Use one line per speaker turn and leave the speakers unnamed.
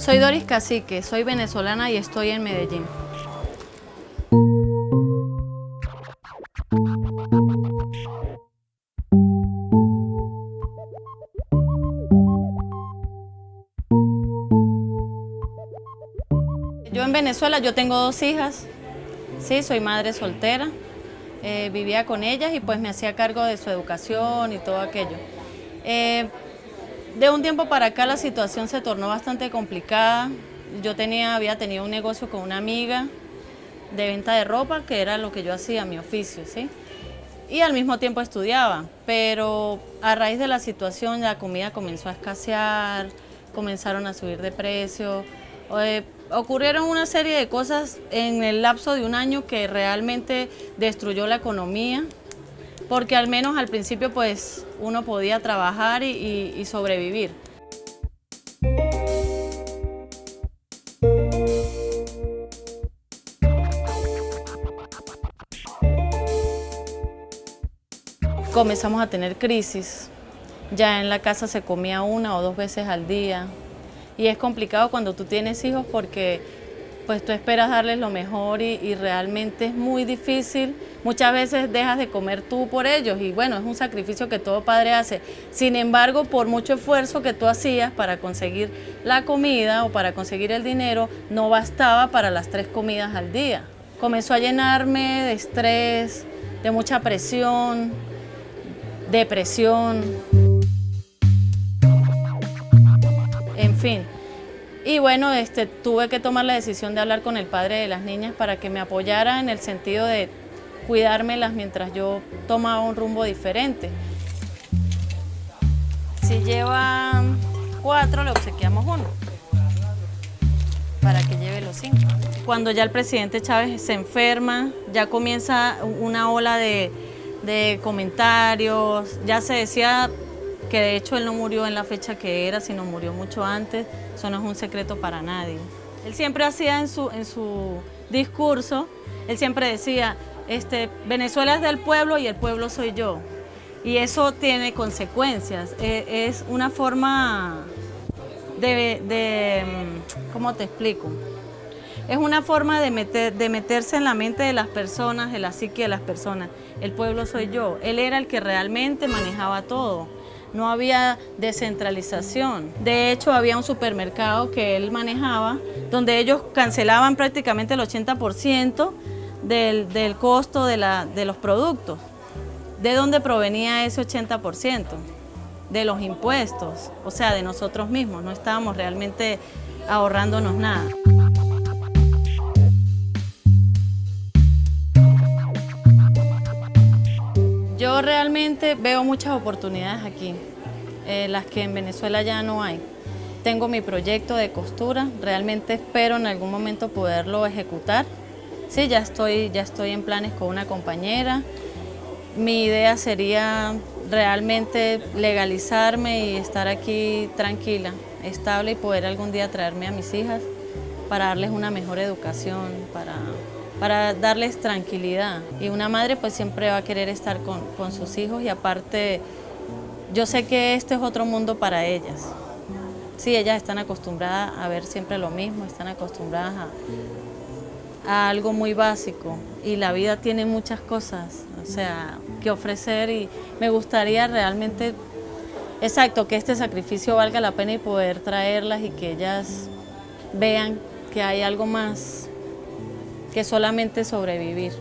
Soy Doris Cacique, soy venezolana y estoy en Medellín. Yo en Venezuela, yo tengo dos hijas, sí, soy madre soltera, eh, vivía con ellas y pues me hacía cargo de su educación y todo aquello. Eh, de un tiempo para acá la situación se tornó bastante complicada. Yo tenía, había tenido un negocio con una amiga de venta de ropa, que era lo que yo hacía, mi oficio, ¿sí? Y al mismo tiempo estudiaba, pero a raíz de la situación la comida comenzó a escasear, comenzaron a subir de precio, eh, ocurrieron una serie de cosas en el lapso de un año que realmente destruyó la economía, porque al menos al principio pues uno podía trabajar y, y sobrevivir. Comenzamos a tener crisis, ya en la casa se comía una o dos veces al día, y es complicado cuando tú tienes hijos porque pues tú esperas darles lo mejor y, realmente es muy difícil. Muchas veces dejas de comer tú por ellos y bueno, es un sacrificio que todo padre hace. Sin embargo, por mucho esfuerzo que tú hacías para conseguir la comida o para conseguir el dinero, no bastaba para las tres comidas al día. Comenzó a llenarme de estrés, de mucha presión, depresión. En fin, y bueno, este, tuve que tomar la decisión de hablar con el padre de las niñas para que me apoyara en el sentido de cuidármelas mientras yo tomaba un rumbo diferente. Si llevan cuatro, le obsequiamos uno para que lleve los cinco. Cuando ya el presidente Chávez se enferma, ya comienza una ola de, de comentarios, ya se decía que de hecho él no murió en la fecha que era, sino murió mucho antes, eso no es un secreto para nadie. Él siempre hacía en su, en su discurso, él siempre decía, este, Venezuela es del pueblo y el pueblo soy yo. Y eso tiene consecuencias, e, es una forma de, de, ¿cómo te explico? Es una forma de, meter, de meterse en la mente de las personas, en la psique de las personas. El pueblo soy yo. Él era el que realmente manejaba todo no había descentralización. De hecho, había un supermercado que él manejaba, donde ellos cancelaban prácticamente el 80% del, del, costo de, la, de los productos. ¿De dónde provenía ese 80%? De los impuestos, o sea, de nosotros mismos, no estábamos realmente ahorrándonos nada. Realmente veo muchas oportunidades aquí, eh, las que en Venezuela ya no hay. Tengo mi proyecto de costura, realmente espero en algún momento poderlo ejecutar. Sí, ya estoy, ya estoy en planes con una compañera. Mi idea sería realmente legalizarme y estar aquí tranquila, estable y poder algún día traerme a mis hijas para darles una mejor educación, para para darles tranquilidad. Y una madre pues siempre va a querer estar con, sus hijos y aparte yo sé que este es otro mundo para ellas. Sí, ellas están acostumbradas a ver siempre lo mismo, están acostumbradas a, a algo muy básico y la vida tiene muchas cosas, o sea, que ofrecer y me gustaría realmente, exacto, que este sacrificio valga la pena y poder traerlas y que ellas vean que hay algo más que solamente sobrevivir.